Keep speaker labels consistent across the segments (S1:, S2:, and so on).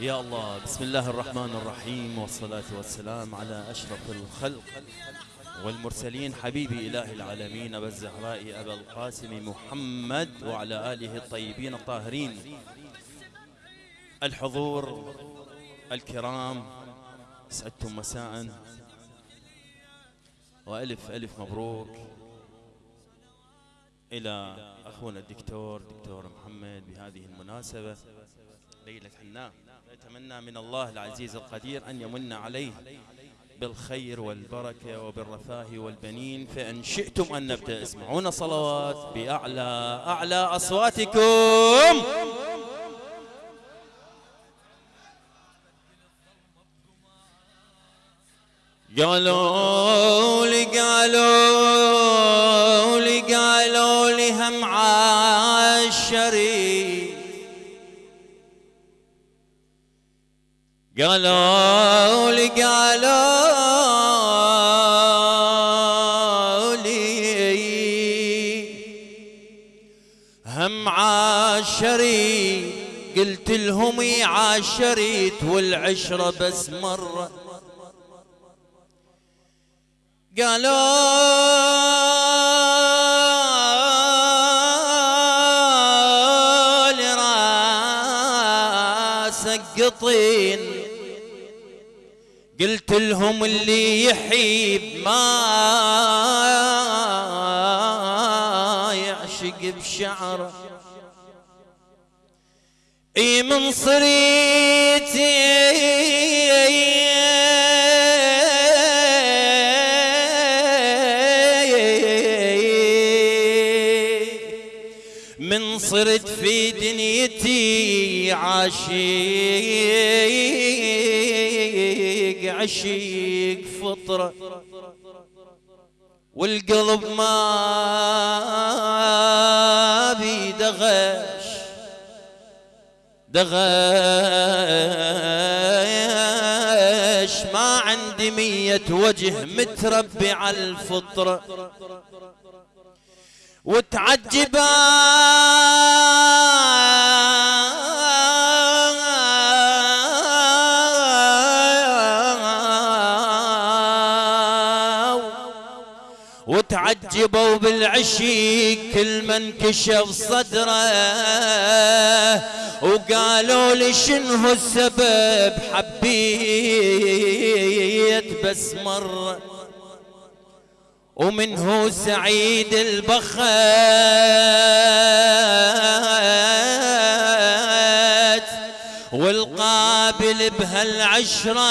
S1: يا الله بسم الله الرحمن الرحيم والصلاة والسلام على أشرف الخلق والمرسلين حبيبي إله العالمين أبا الزهراء أبا القاسم محمد وعلى آله الطيبين الطاهرين الحضور الكرام سعدتم مساء وألف ألف مبروك إلى أخونا الدكتور دكتور محمد بهذه المناسبة. ليلة حناء نتمنى من الله العزيز القدير أن يمن عليه بالخير والبركة وبالرفاه والبنين فإن شئتم أن نبدأ اسمعونا صلوات بأعلى أعلى أصواتكم. قالوا لي قالوا قالوا لي قالوا لي هم عاشري قلت لهم عاشريت والعشرة بس مرة. قالوا لي راسك قطين. قلت لهم اللي يحيب ما يعشق بشعره إي من صريتي من صرت دنيتي عشيق عشيق فطرة. والقلب ما بيدغش دغش. ما عندي مية وجه متربي على الفطرة. وتعجبا. وتعجبوا بالعشيق كل من كشف صدره. وقالوا لي شنو السبب؟ حبيت بس مرة. ومنه سعيد البخت والقابل بهالعشرة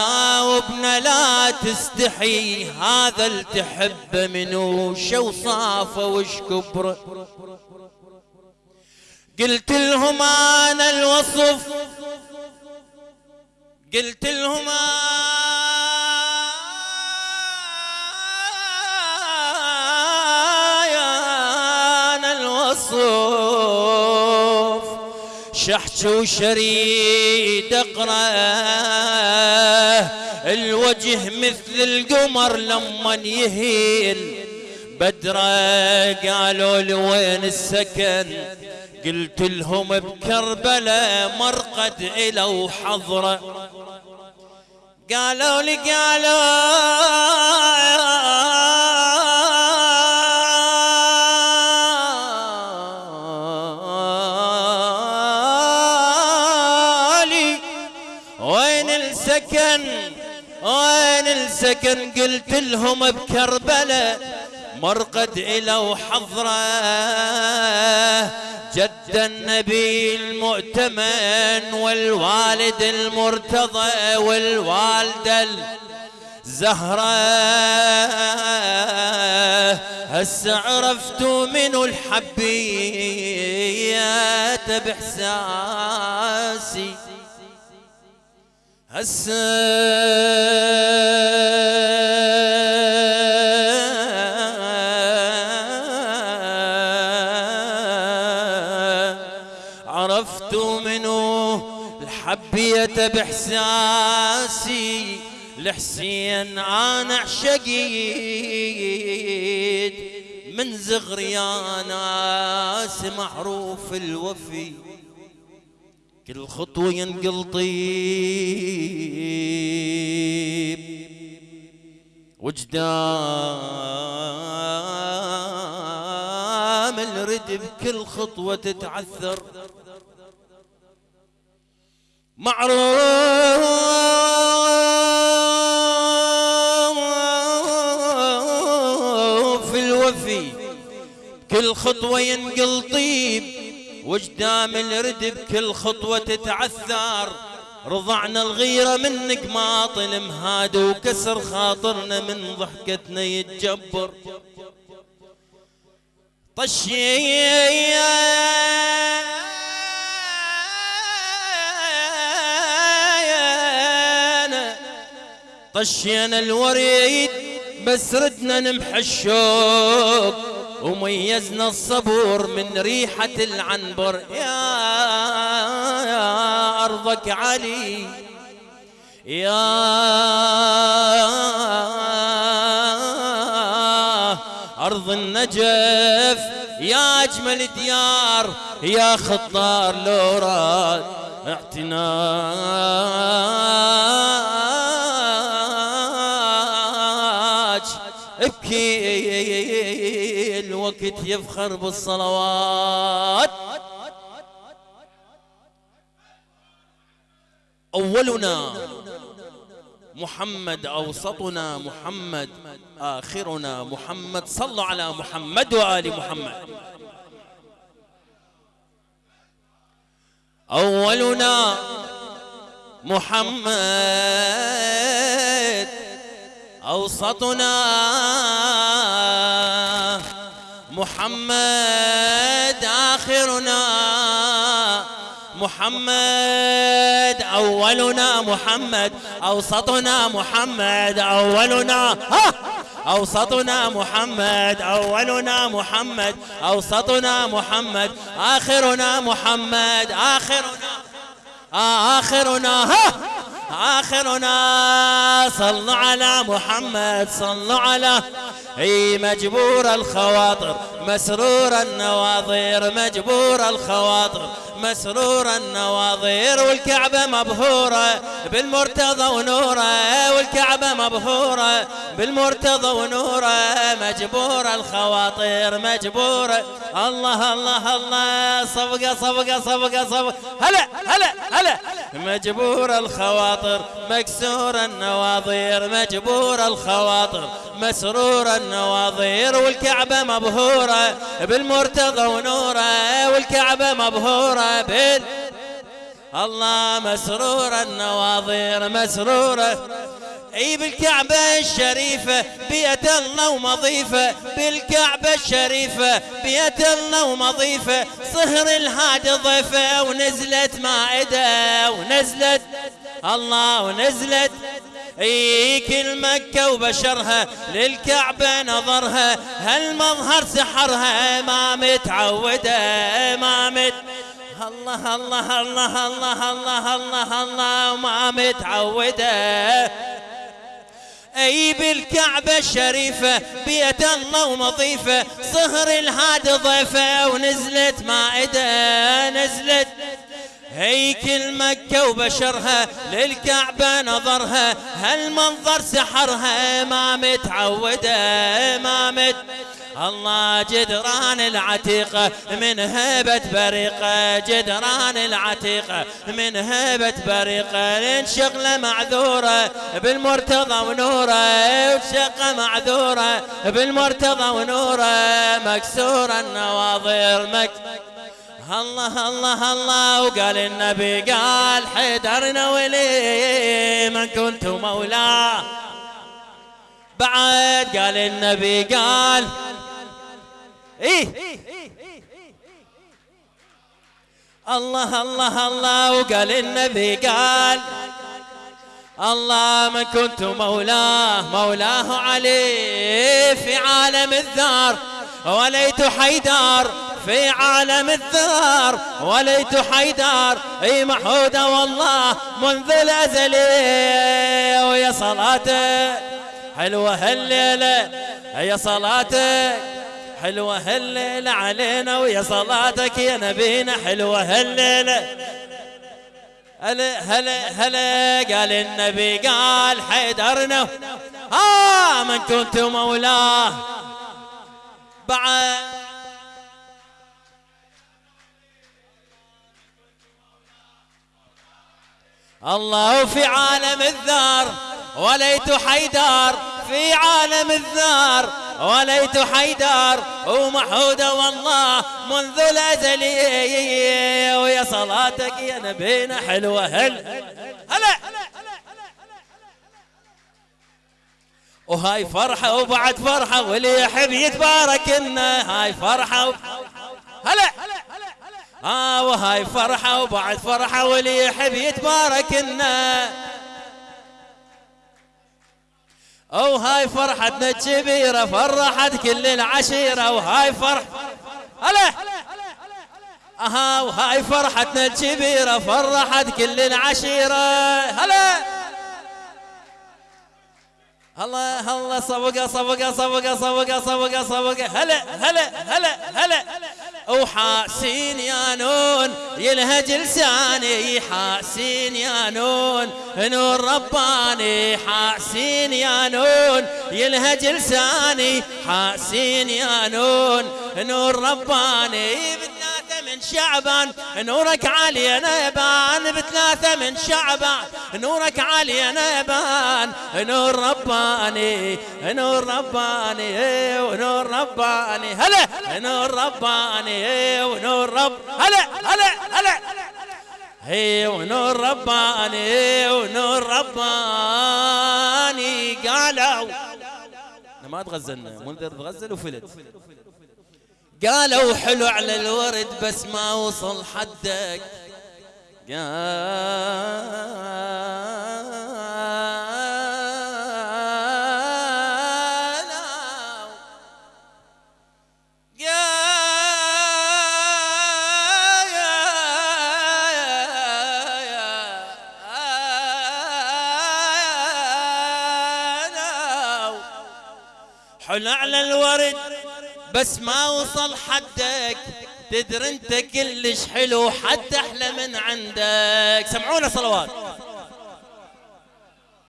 S1: جاوبنا لا تستحي هذا التحب منو شو صافه وش كبره قلت لهم أنا الوصف قلت لهم أنا شحش وشريد اقرأ. الوجه مثل القمر لما يهيل. بدره قالوا لي وين السكن؟ قلت لهم بكربلاء مرقد إلى وحضرة قالوا لي قالوا السكن وين السكن قلت لهم بكربلاء مرقد إلى وحضرة. جد النبي المؤتمن والوالد المرتضى والوالدة الزهرة. هسه عرفت منو الحبية بإحساسي. هسه عرفت منو الحبية بإحساسي لحسين أنا عشقيت. من زغري يا ناس معروف الوفي. كل خطوة ينقل طيب. وجدام الرد بكل خطوة تتعثر. معروف الوفي كل خطوة ينقل طيب. وجدام الرد بكل خطوة تتعثر. رضعنا الغيرة منك ما طلم هاد وكسر خاطرنا من ضحكتنا يتجبر. طشينا طشينا الوريد بس ردنا نمحى الشوق. وميزنا الصبور من ريحة العنبر. يا, أرضك علي يا أرض النجف. يا أجمل ديار يا خطار لوراد اعتناج الوقت يفخر بالصلوات. أولنا محمد أوسطنا محمد آخرنا محمد. صلوا على محمد وآل محمد. أولنا محمد أوسطنا محمد آخرنا محمد أولنا محمد أوسطنا محمد أولنا ها أوسطنا محمد أولنا محمد أوسطنا محمد آخرنا محمد آخرنا آخرنا ها آخرنا صلوا على محمد صلوا على اي مجبور الخواطر مسرور النواظير مجبور الخواطر مسرور النواظير والكعبة مبهورة. بالمرتضى ونوره والكعبة مبهورة بالمرتضى ونوره مجبور الخواطر مجبورة. الله الله الله صفقة صفقة صفقة صفقة. هلا هلا هلا. مجبور الخواطر مكسور النواظير مجبور الخواطر مسرور النواظير والكعبة مبهورة. بالمرتضى ونوره والكعبة مبهورة. بال الله مسرور النواظير مسرورة اي بالكعبة الشريفة بيت الله ومضيفة. بالكعبة الشريفة بيت الله ومضيفة. صهر الهاد ضيفة ونزلت مائدة ونزلت. الله ونزلت. اي كل مكة وبشرها للكعبة نظرها. هالمظهر سحرها ما متعودة ما مت الله الله الله الله الله الله الله ما متعودة. أي بالكعبة الشريفة بيت الله ومضيفة. صهر الهاد ضيفة ونزلت مائدة نزلت. هيكل مكة وبشرها للكعبة نظرها. هالمنظر سحرها ما متعودة ما مت الله جدران العتيقة من هبة بريقة جدران العتيقة من هبة بريقة لين شغلة معذورة بالمرتضى ونوره وشقة معذورة بالمرتضى ونوره مكسور النواظر مك الله الله الله. وقال النبي قال حيدرنا ولي من كنت مولاه. بعد قال النبي قال إيه؟ الله الله الله وقال النبي قال الله من كنت مولاه مولاه علي في عالم الذار وليت حيدار في عالم الذار وليت حيدار إي محودة والله منذ الأزل ويا صلاته حلوة هالليلة يا صلاتك حلوة هالليلة علينا ويا صلاتك يا نبينا حلوة هالليلة هلا هلا هلا قال النبي قال حيدرنا. ها من كنت مولاه. بعد الله في عالم الذار وليت حيدار في عالم الذار. وليت حيدار ومحود والله منذ الأزل. ويا صلاتك يا نبينا حلوة. هل هلا. وهاي فرحة وبعد فرحة واللي يحب يتبارك إنه هاي فرحة و... هلا. آه وهاي فرحة وبعد فرحة واللي يحب يتبارك إنه أو هاي فرحتنا الكبيرة فرحت كل العشيرة وهاي فرح. هلا أها وهاي فرحتنا الكبيرة فرحت كل العشيرة هلا الله الله صبقة صبقة صبقة صبقة صبقة صبقة هلا هلا هلا هلا. وحاسين يا نون يلهج لساني حاسين يا نون. نور رباني حاسين يا نون يلهج لساني حاسين يا نون. نور رباني من شعبان نورك علي نبان بثلاثة من شعبان. نورك علي نبان نور رباني نور رباني ونور رباني. هلا نور رباني ونور رب هلا هلا هلا. هي ونور رباني ونور رباني. قالوا ما تغزلنا منذر تغزل وفلت. قالوا حلو على الورد بس ما وصل حدك. حلو على الورد بس ما وصل حدك. تدري انت كلش حلو حتى أحلى من عندك. سمعونا صلوات.